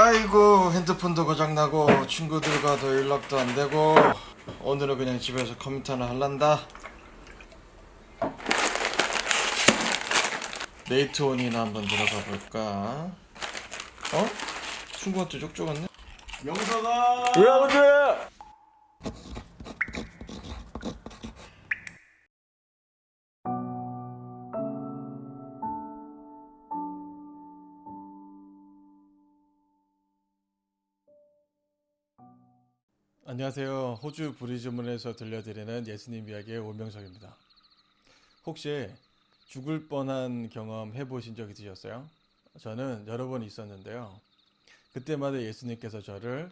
아이고 핸드폰도 고장나고 친구들과도 연락도 안되고 오늘은 그냥 집에서 컴퓨터나 할란다 네이트온이나 한번 들어가 볼까 어? 친구한테 쪽쪽 왔네 명사가 왜 아버지? 안녕하세요 호주 브리즈문에서 들려드리는 예수님 이야기의 오명석입니다 혹시 죽을 뻔한 경험 해보신 적 있으셨어요? 저는 여러 번 있었는데요 그때마다 예수님께서 저를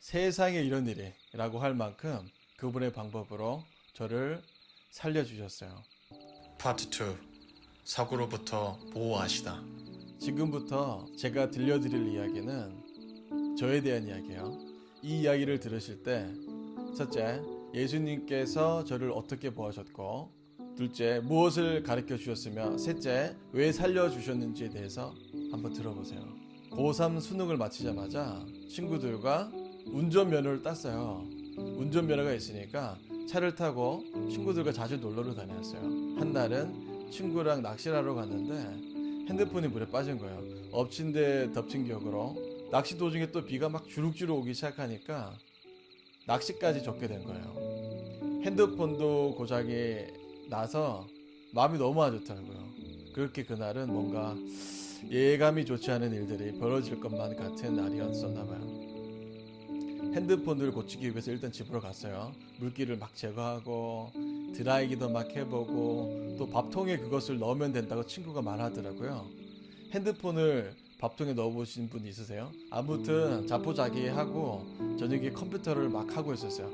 세상에 이런 일이 라고 할 만큼 그분의 방법으로 저를 살려주셨어요. 파트 2 사고로부터 보호하시다. 지금부터 제가 들려드릴 이야기는 저에 대한 이야기예요. 이 이야기를 들으실 때 첫째, 예수님께서 저를 어떻게 보호하셨고 둘째, 무엇을 가르쳐 주셨으며 셋째, 왜 살려주셨는지에 대해서 한번 들어보세요. 고3 수능을 마치자마자 친구들과 운전면허를 땄어요. 운전면허가 있으니까 차를 타고 친구들과 자주 놀러를 다녔어요. 한 날은 친구랑 낚시를 하러 갔는데 핸드폰이 물에 빠진 거예요. 엎친 데 덮친 격으로 낚시 도중에 또 비가 막 주룩주룩 오기 시작하니까 낚시까지 접게 된 거예요. 핸드폰도 고장이 나서 마음이 너무 안 좋더라고요. 그렇게 그날은 뭔가 예감이 좋지 않은 일들이 벌어질 것만 같은 날이었었나 봐요. 핸드폰을 고치기 위해서 일단 집으로 갔어요. 물기를 막 제거하고 드라이기도 막 해보고 또 밥통에 그것을 넣으면 된다고 친구가 말하더라고요. 핸드폰을 밥통에 넣어보신 분 있으세요? 아무튼 자포자기하고 저녁에 컴퓨터를 막 하고 있었어요.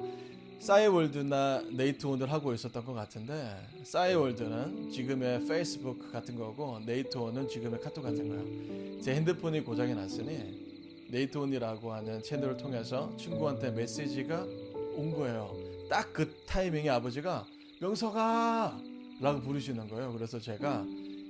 싸이월드나 네이트온을 하고 있었던 것 같은데 싸이월드는 지금의 페이스북 같은 거고 네이트온은 지금의 카톡 같은 거예요. 제 핸드폰이 고장이 났으니 네이트온이라고 하는 채널을 통해서 친구한테 메시지가 온 거예요. 딱 그 타이밍에 아버지가 명석아 라고 부르시는 거예요. 그래서 제가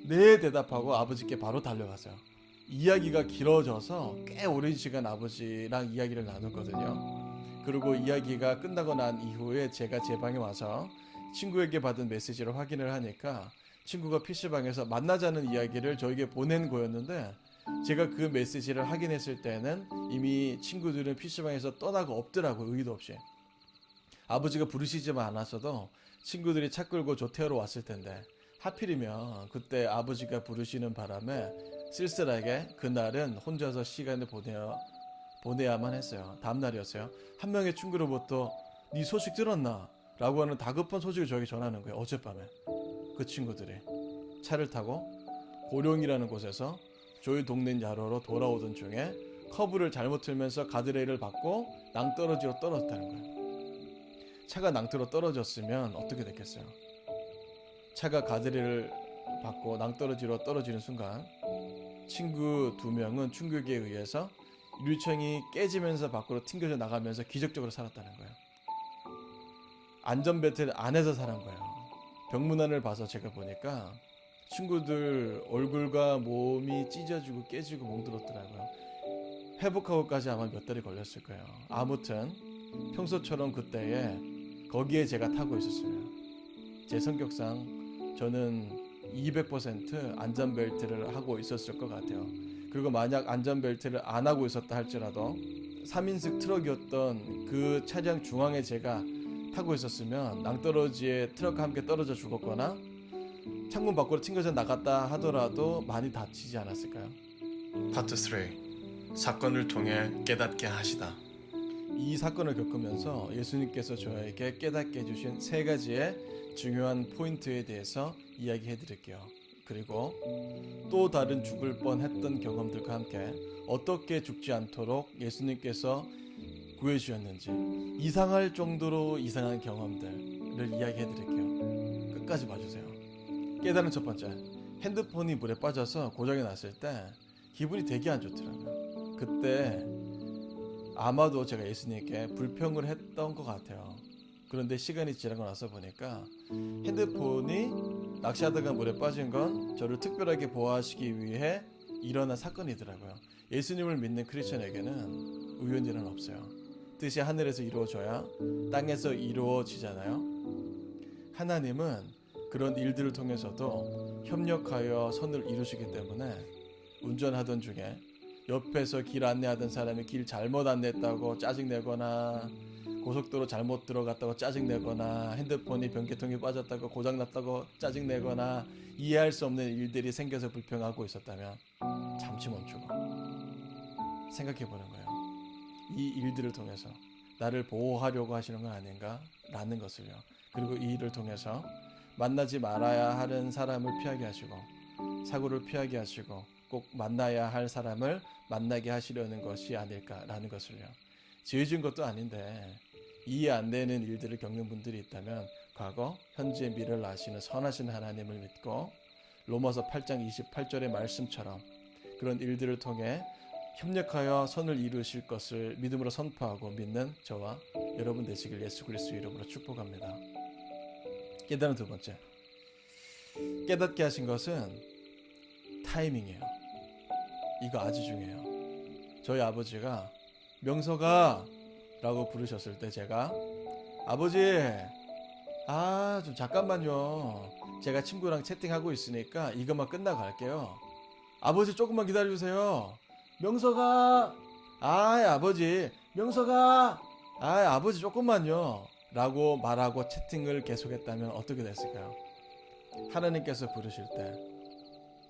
네 대답하고 아버지께 바로 달려갔어요. 이야기가 길어져서 꽤 오랜 시간 아버지랑 이야기를 나눴거든요. 그리고 이야기가 끝나고 난 이후에 제가 제 방에 와서 친구에게 받은 메시지를 확인을 하니까 친구가 PC방에서 만나자는 이야기를 저에게 보낸 거였는데 제가 그 메시지를 확인했을 때는 이미 친구들은 PC방에서 떠나고 없더라고요. 의도 없이. 아버지가 부르시지만 않았어도 친구들이 차 끌고 조태하러 왔을 텐데 하필이면 그때 아버지가 부르시는 바람에 쓸쓸하게 그날은 혼자서 시간을 보내어 보내야만 했어요. 다음 날이었어요. 한 명의 친구로부터 네 소식 들었나? 라고 하는 다급한 소식을 저에게 전하는 거예요. 어젯밤에. 그 친구들이 차를 타고 고령이라는 곳에서 저희 동네 야로로 돌아오던 중에 커브를 잘못 틀면서 가드레일을 받고 낭떠러지로 떨어졌다는 거예요. 차가 낭떠러 떨어졌으면 어떻게 됐겠어요? 차가 가드레일을 받고 낭떠러지로 떨어지는 순간 친구 두 명은 충격에 의해서 유리창이 깨지면서 밖으로 튕겨져 나가면서 기적적으로 살았다는 거예요. 안전벨트를 안에서 살은 거예요. 병문안을 봐서 제가 보니까 친구들 얼굴과 몸이 찢어지고 깨지고 멍들었더라고요. 회복하고까지 아마 몇 달이 걸렸을 거예요. 아무튼 평소처럼 그때에 거기에 제가 타고 있었어요. 제 성격상 저는 200% 안전벨트를 하고 있었을 것 같아요. 그리고 만약 안전벨트를 안 하고 있었다 할지라도 3인승 트럭이었던 그 차량 중앙에 제가 타고 있었으면 낭떠러지에 트럭과 함께 떨어져 죽었거나 창문 밖으로 튕겨져 나갔다 하더라도 많이 다치지 않았을까요? 파트 3 사건을 통해 깨닫게 하시다 이 사건을 겪으면서 예수님께서 저에게 깨닫게 해주신 세 가지의 중요한 포인트에 대해서 이야기해 드릴게요. 그리고 또 다른 죽을 뻔했던 경험들과 함께 어떻게 죽지 않도록 예수님께서 구해주셨는지 이상할 정도로 이상한 경험들을 이야기해 드릴게요. 끝까지 봐주세요. 깨달은 첫 번째 핸드폰이 물에 빠져서 고장이 났을 때 기분이 되게 안 좋더라고요. 그때 아마도 제가 예수님께 불평을 했던 것 같아요. 그런데 시간이 지나고 나서 보니까 핸드폰이 낚시하다가 물에 빠진 건 저를 특별하게 보호하시기 위해 일어난 사건이더라고요. 예수님을 믿는 크리스천에게는 우연일은 없어요. 뜻이 하늘에서 이루어져야 땅에서 이루어지잖아요. 하나님은 그런 일들을 통해서도 협력하여 선을 이루시기 때문에 운전하던 중에 옆에서 길 안내하던 사람이 길 잘못 안내했다고 짜증내거나 고속도로 잘못 들어갔다고 짜증내거나 핸드폰이 변기통이 빠졌다고 고장났다고 짜증내거나 이해할 수 없는 일들이 생겨서 불평하고 있었다면 잠시 멈추고 생각해 보는 거예요. 이 일들을 통해서 나를 보호하려고 하시는 건 아닌가? 라는 것을요. 그리고 이 일을 통해서 만나지 말아야 하는 사람을 피하게 하시고 사고를 피하게 하시고 꼭 만나야 할 사람을 만나게 하시려는 것이 아닐까라는 것을요. 지어진 것도 아닌데 이해 안 되는 일들을 겪는 분들이 있다면 과거, 현재, 미래를 아시는 선하신 하나님을 믿고 로마서 8장 28절의 말씀처럼 그런 일들을 통해 협력하여 선을 이루실 것을 믿음으로 선포하고 믿는 저와 여러분 되시길 예수 그리스도 이름으로 축복합니다. 깨달은 두 번째. 깨닫게 하신 것은 타이밍이에요. 이거 아주 중요해요. 저희 아버지가 명서가 라고 부르셨을 때 제가 아버지 아 좀 잠깐만요. 제가 친구랑 채팅하고 있으니까 이것만 끝나고 갈게요. 아버지 조금만 기다려주세요. 명서가 아 아버지 명서가 아 아버지 조금만요. 라고 말하고 채팅을 계속했다면 어떻게 됐을까요? 하나님께서 부르실 때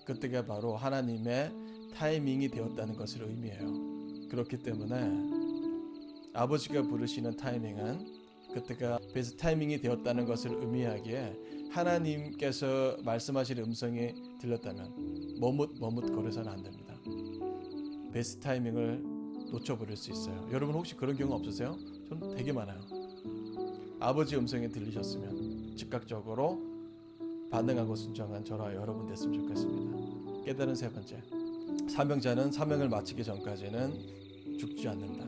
그때가 바로 하나님의 타이밍이 되었다는 것을 의미해요 그렇기 때문에 아버지가 부르시는 타이밍은 그때가 베스트 타이밍이 되었다는 것을 의미하기에 하나님께서 말씀하실 음성이 들렸다면 머뭇 머뭇 거려서는 안 됩니다. 베스트 타이밍을 놓쳐버릴 수 있어요. 여러분 혹시 그런 경우 없으세요? 전 되게 많아요. 아버지 음성이 들리셨으면 즉각적으로 반응하고 순종한 저와 여러분 됐으면 좋겠습니다. 깨달은 세 번째. 사명자는 사명을 마치기 전까지는 죽지 않는다.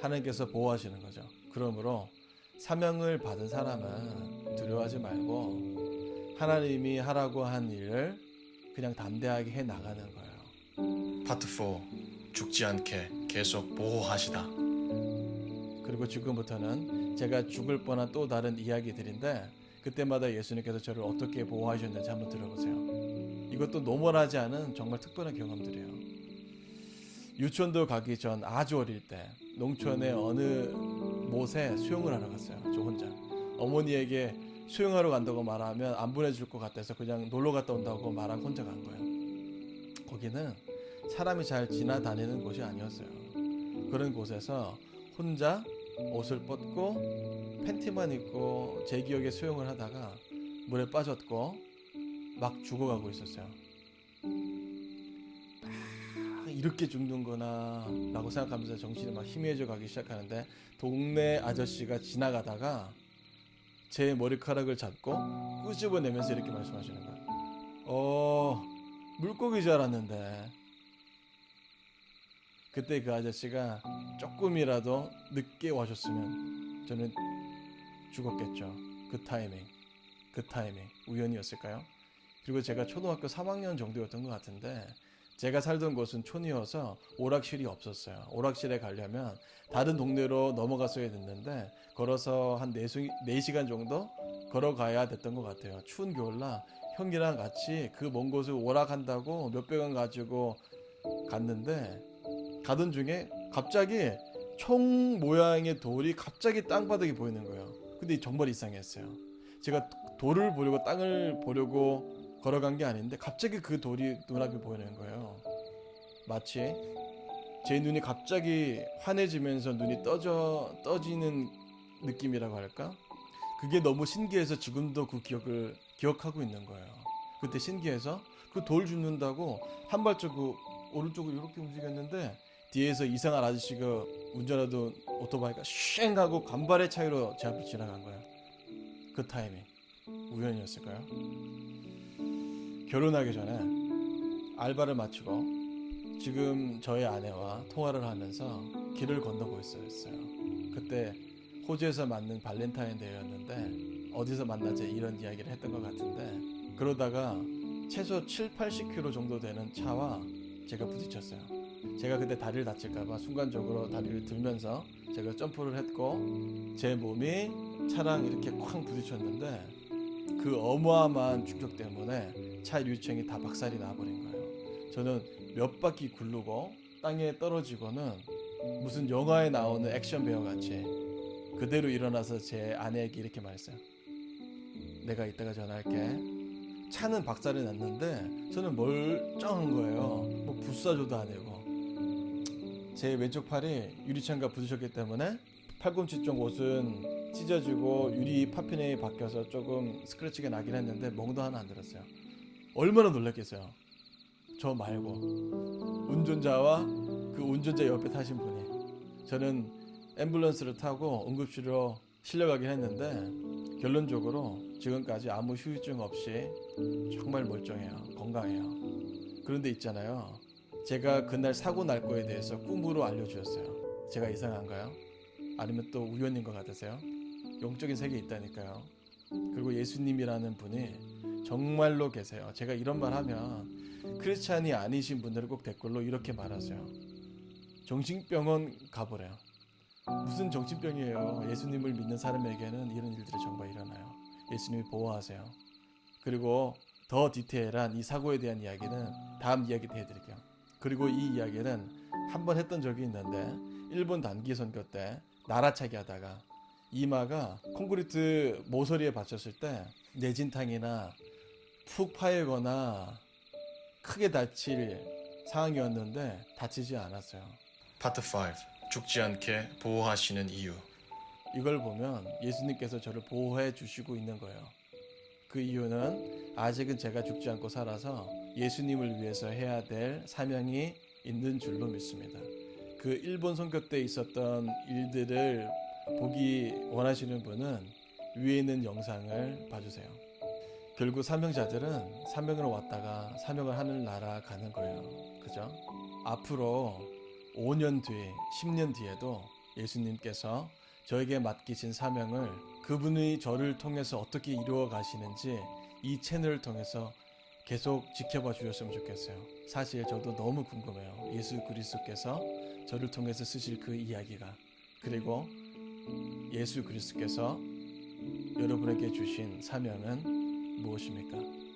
하나님께서 보호하시는 거죠. 그러므로 사명을 받은 사람은 두려워하지 말고 하나님이 하라고 한 일을 그냥 담대하게 해 나가는 거예요. 파트 4 죽지 않게 계속 보호하시다. 그리고 지금부터는 제가 죽을 뻔한 또 다른 이야기들인데 그때마다 예수님께서 저를 어떻게 보호하셨는지 한번 들어보세요. 이것도 노멀하지 않은 정말 특별한 경험들이에요. 유치원도 가기 전 아주 어릴 때 농촌의 어느 못에 수영을 하러 갔어요. 저 혼자. 어머니에게 수영하러 간다고 말하면 안 보내줄 것 같아서 그냥 놀러 갔다 온다고 말하고 혼자 간 거예요. 거기는 사람이 잘 지나다니는 곳이 아니었어요. 그런 곳에서 혼자 옷을 벗고 팬티만 입고 제 기억에 수영을 하다가 물에 빠졌고 막 죽어가고 있었어요. 아, 이렇게 죽는구나 라고 생각하면서 정신이 막 희미해져 가기 시작하는데 동네 아저씨가 지나가다가 제 머리카락을 잡고 끄집어내면서 이렇게 말씀하시는 거예요. 어, 물고기 줄 알았는데. 그때 그 아저씨가 조금이라도 늦게 와줬으면 저는 죽었겠죠. 그 타이밍. 그 타이밍. 우연이었을까요? 그리고 제가 초등학교 3학년 정도였던 것 같은데 제가 살던 곳은 촌이어서 오락실이 없었어요. 오락실에 가려면 다른 동네로 넘어갔어야 됐는데 걸어서 한 4시간 정도 걸어가야 됐던 것 같아요. 추운 겨울날 형이랑 같이 그 먼 곳을 오락한다고 몇백 원 가지고 갔는데 가던 중에 갑자기 총 모양의 돌이 갑자기 땅바닥에 보이는 거예요. 근데 정말 이상했어요. 제가 돌을 보려고 땅을 보려고 걸어간 게 아닌데 갑자기 그 돌이 눈앞에 보이는 거예요. 마치 제 눈이 갑자기 환해지면서 눈이 떠져 떠지는 느낌이라고 할까? 그게 너무 신기해서 지금도 그 기억을 기억하고 있는 거예요. 그때 신기해서 그 돌 줍는다고 한 발자국 오른쪽으로 이렇게 움직였는데 뒤에서 이상한 아저씨가 운전하던 오토바이가 쉥 하고 간발의 차이로 제 앞을 지나간 거예요. 그 타이밍 우연이었을까요? 결혼하기 전에 알바를 마치고 지금 저의 아내와 통화를 하면서 길을 건너고 있었어요. 그때 호주에서 맞는 발렌타인 데이였는데 어디서 만나지 이런 이야기를 했던 것 같은데 그러다가 최소 7, 80km 정도 되는 차와 제가 부딪혔어요. 제가 그때 다리를 다칠까봐 순간적으로 다리를 들면서 제가 점프를 했고 제 몸이 차랑 이렇게 쾅 부딪혔는데 그 어마어마한 충격 때문에 차 유리창이 다 박살이 나버린 거예요. 저는 몇 바퀴 굴르고 땅에 떨어지고는 무슨 영화에 나오는 액션 배우 같이 그대로 일어나서 제 아내에게 이렇게 말했어요. 내가 이따가 전화할게. 차는 박살이 났는데 저는 멀쩡한 거예요. 뭐 부사조도 아니고. 제 왼쪽 팔이 유리창과 부딪혔기 때문에 팔꿈치 쪽 옷은 찢어지고 유리 파편이 바뀌어서 조금 스크래치가 나긴 했는데 멍도 하나 안 들었어요. 얼마나 놀랐겠어요. 저 말고 운전자와 그 운전자 옆에 타신 분이 저는 앰뷸런스를 타고 응급실로 실려가긴 했는데 결론적으로 지금까지 아무 후유증 없이 정말 멀쩡해요. 건강해요. 그런데 있잖아요. 제가 그날 사고 날 거에 대해서 꿈으로 알려주셨어요. 제가 이상한가요? 아니면 또 우연인 것 같으세요? 영적인 세계에 있다니까요. 그리고 예수님이라는 분이 정말로 계세요. 제가 이런 말 하면 크리스찬이 아니신 분들은 꼭 댓글로 이렇게 말하세요. 정신병원 가보래요. 무슨 정신병이에요. 예수님을 믿는 사람에게는 이런 일들이 정말 일어나요. 예수님이 보호하세요. 그리고 더 디테일한 이 사고에 대한 이야기는 다음 이야기 때 해드릴게요. 그리고 이 이야기는 한 번 했던 적이 있는데 일본 단기 선교 때 나라차기 하다가 이마가 콘크리트 모서리에 받쳤을 때 내진탕이나 푹 파이거나 크게 다칠 상황이었는데 다치지 않았어요. 파트 5 죽지 않게 보호하시는 이유 이걸 보면 예수님께서 저를 보호해 주시고 있는 거예요. 그 이유는 아직은 제가 죽지 않고 살아서 예수님을 위해서 해야 될 사명이 있는 줄로 믿습니다. 그 일본 선교 때 있었던 일들을 보기 원하시는 분은 위에 있는 영상을 봐주세요. 결국 사명자들은 사명을 왔다가 사명을 하늘 나라 가는 거예요. 그죠? 앞으로 5년 뒤, 10년 뒤에도 예수님께서 저에게 맡기신 사명을 그분이 저를 통해서 어떻게 이루어 가시는지 이 채널을 통해서 계속 지켜봐 주셨으면 좋겠어요. 사실 저도 너무 궁금해요. 예수 그리스도께서 저를 통해서 쓰실 그 이야기가 그리고 예수 그리스도께서 여러분에게 주신 사명은 무엇입니까?